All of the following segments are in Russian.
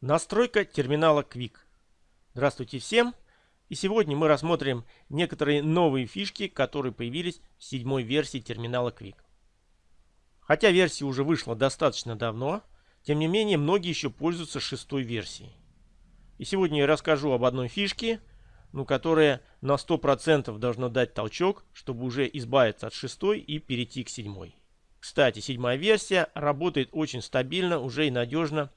Настройка терминала Quick. Здравствуйте всем! И сегодня мы рассмотрим некоторые новые фишки, которые появились в седьмой версии терминала Quick. Хотя версия уже вышла достаточно давно, тем не менее многие еще пользуются шестой версией. И сегодня я расскажу об одной фишке, ну, которая на 100% должна дать толчок, чтобы уже избавиться от шестой и перейти к седьмой. Кстати, седьмая версия работает очень стабильно, уже и надежно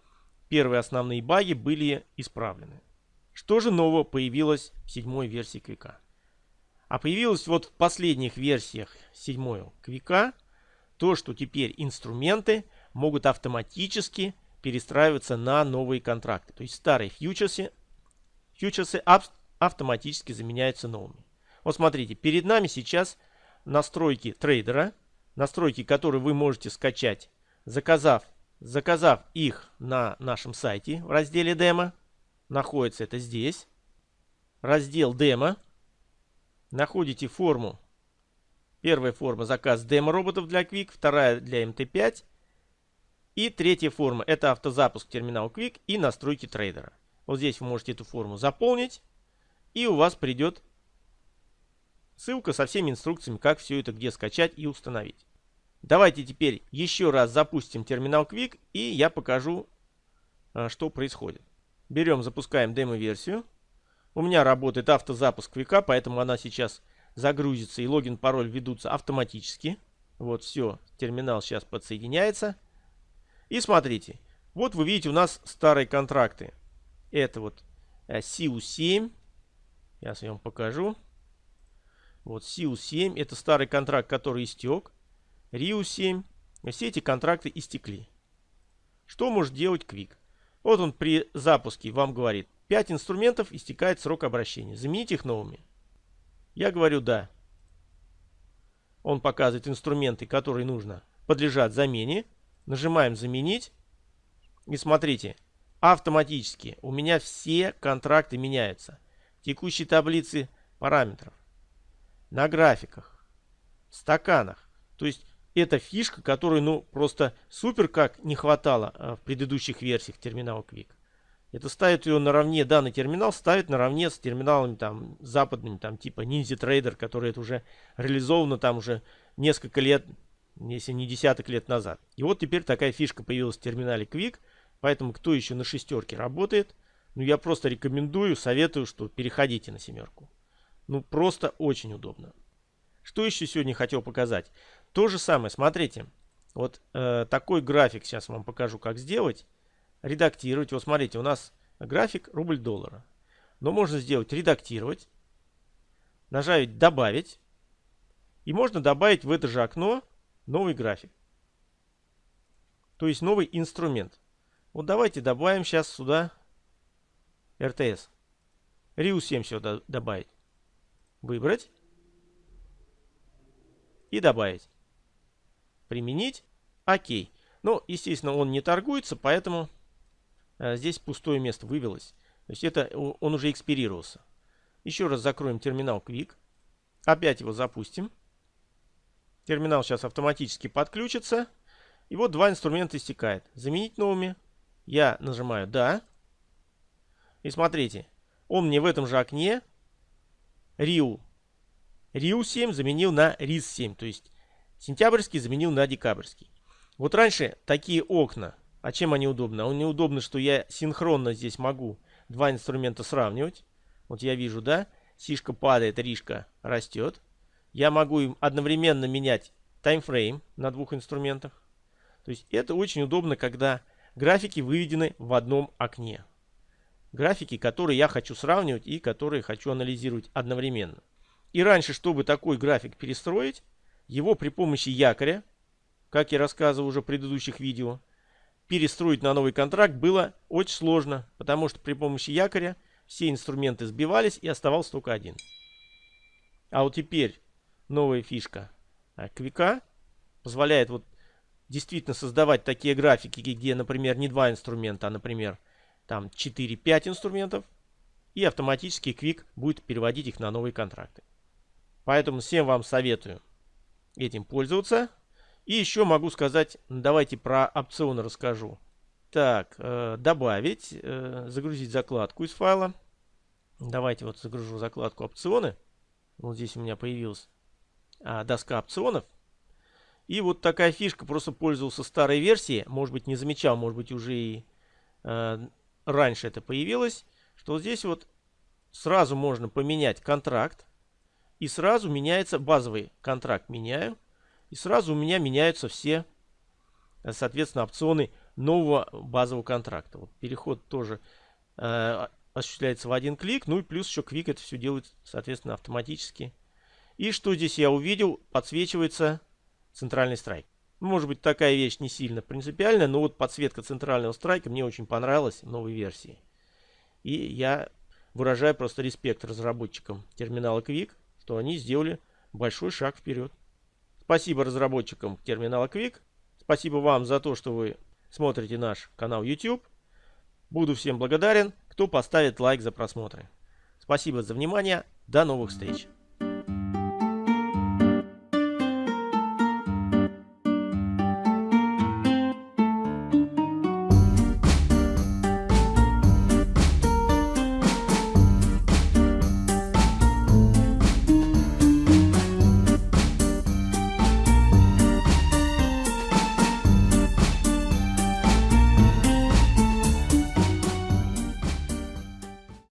Первые основные баги были исправлены. Что же нового появилось в седьмой версии Квика? А появилось вот в последних версиях седьмой Квика то, что теперь инструменты могут автоматически перестраиваться на новые контракты. То есть старые фьючерсы, фьючерсы автоматически заменяются новыми. Вот смотрите, перед нами сейчас настройки трейдера, настройки, которые вы можете скачать, заказав Заказав их на нашем сайте в разделе демо, находится это здесь, раздел демо, находите форму. Первая форма заказ демо роботов для Quick, вторая для MT5 и третья форма это автозапуск терминала Quick и настройки трейдера. Вот здесь вы можете эту форму заполнить и у вас придет ссылка со всеми инструкциями, как все это где скачать и установить. Давайте теперь еще раз запустим терминал Quick и я покажу, а, что происходит. Берем, запускаем демо-версию. У меня работает автозапуск Quick, поэтому она сейчас загрузится и логин, пароль ведутся автоматически. Вот все, терминал сейчас подсоединяется. И смотрите, вот вы видите у нас старые контракты. Это вот SIU7. Э, я вам покажу. Вот SIU7, это старый контракт, который истек. Риу 7. Все эти контракты истекли. Что может делать Quick? Вот он при запуске вам говорит, 5 инструментов истекает срок обращения. Заменить их новыми. Я говорю да. Он показывает инструменты, которые нужно подлежат замене. Нажимаем заменить. И смотрите, автоматически у меня все контракты меняются. Текущие таблицы параметров. На графиках. В стаканах. То есть это фишка, которой, ну, просто супер как не хватало а, в предыдущих версиях терминала Quick. Это ставит ее наравне, данный терминал ставит наравне с терминалами там западными, там типа Ninja Trader, который это уже реализовано там уже несколько лет, если не десяток лет назад. И вот теперь такая фишка появилась в терминале Quick, поэтому кто еще на шестерке работает, ну я просто рекомендую, советую, что переходите на семерку. Ну просто очень удобно. Что еще сегодня хотел показать? То же самое, смотрите. Вот э, такой график сейчас вам покажу, как сделать. Редактировать. Вот смотрите, у нас график рубль доллара. Но можно сделать редактировать. Нажать добавить. И можно добавить в это же окно новый график. То есть новый инструмент. Вот давайте добавим сейчас сюда РТС. риу 7 сюда добавить. Выбрать и добавить. Применить. Окей. Ну, естественно, он не торгуется, поэтому а, здесь пустое место вывелось. То есть это он уже экспирировался. Еще раз закроем терминал Quick. Опять его запустим. Терминал сейчас автоматически подключится. И вот два инструмента истекает. Заменить новыми. Я нажимаю «Да». И смотрите, он мне в этом же окне Риу Риу 7 заменил на РИС 7, то есть сентябрьский заменил на декабрьский. Вот раньше такие окна, а чем они удобны? Они удобны, что я синхронно здесь могу два инструмента сравнивать. Вот я вижу, да, сишка падает, ришка растет. Я могу им одновременно менять таймфрейм на двух инструментах. То есть это очень удобно, когда графики выведены в одном окне. Графики, которые я хочу сравнивать и которые хочу анализировать одновременно. И раньше, чтобы такой график перестроить, его при помощи якоря, как я рассказывал уже в предыдущих видео, перестроить на новый контракт было очень сложно, потому что при помощи якоря все инструменты сбивались и оставался только один. А вот теперь новая фишка Квика позволяет вот действительно создавать такие графики, где, например, не два инструмента, а, например, там 4-5 инструментов, и автоматически Quick будет переводить их на новые контракты. Поэтому всем вам советую этим пользоваться. И еще могу сказать, давайте про опционы расскажу. Так, э, добавить, э, загрузить закладку из файла. Давайте вот загружу закладку опционы. Вот здесь у меня появилась а, доска опционов. И вот такая фишка, просто пользовался старой версией, может быть не замечал, может быть уже и э, раньше это появилось, что здесь вот сразу можно поменять контракт, и сразу меняется базовый контракт меняю, и сразу у меня меняются все, соответственно, опционы нового базового контракта. Вот переход тоже э, осуществляется в один клик, ну и плюс еще Quick это все делает, соответственно, автоматически. И что здесь я увидел? Подсвечивается центральный страйк. Может быть, такая вещь не сильно принципиальная, но вот подсветка центрального страйка мне очень понравилась в новой версии. И я выражаю просто респект разработчикам терминала Quick, что они сделали большой шаг вперед. Спасибо разработчикам терминала Quick. Спасибо вам за то, что вы смотрите наш канал YouTube. Буду всем благодарен, кто поставит лайк за просмотры. Спасибо за внимание. До новых встреч.